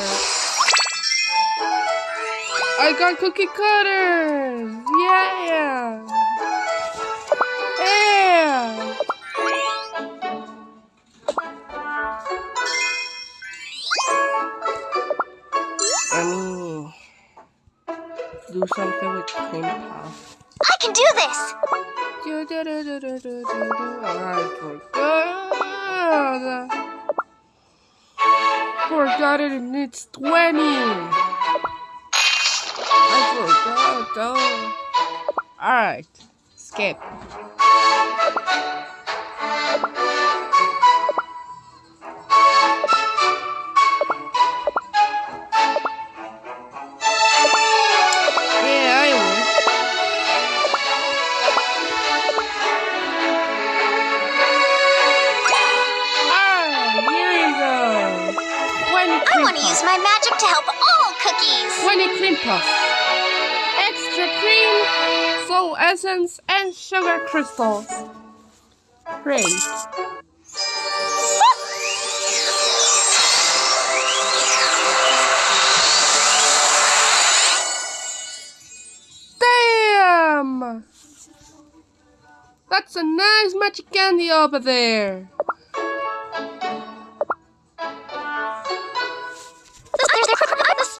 I got cookie cutters! Yeah! Yeah! Let me do something with cream puff. I can do this! Do, do, do, do, do, do, do, do. Forgot it. And it's twenty. I forgot. Oh. All right. Skip. Use my magic to help all cookies! Twenty cream puff. Extra cream, soul essence, and sugar crystals. Great. Damn! That's a nice magic candy over there.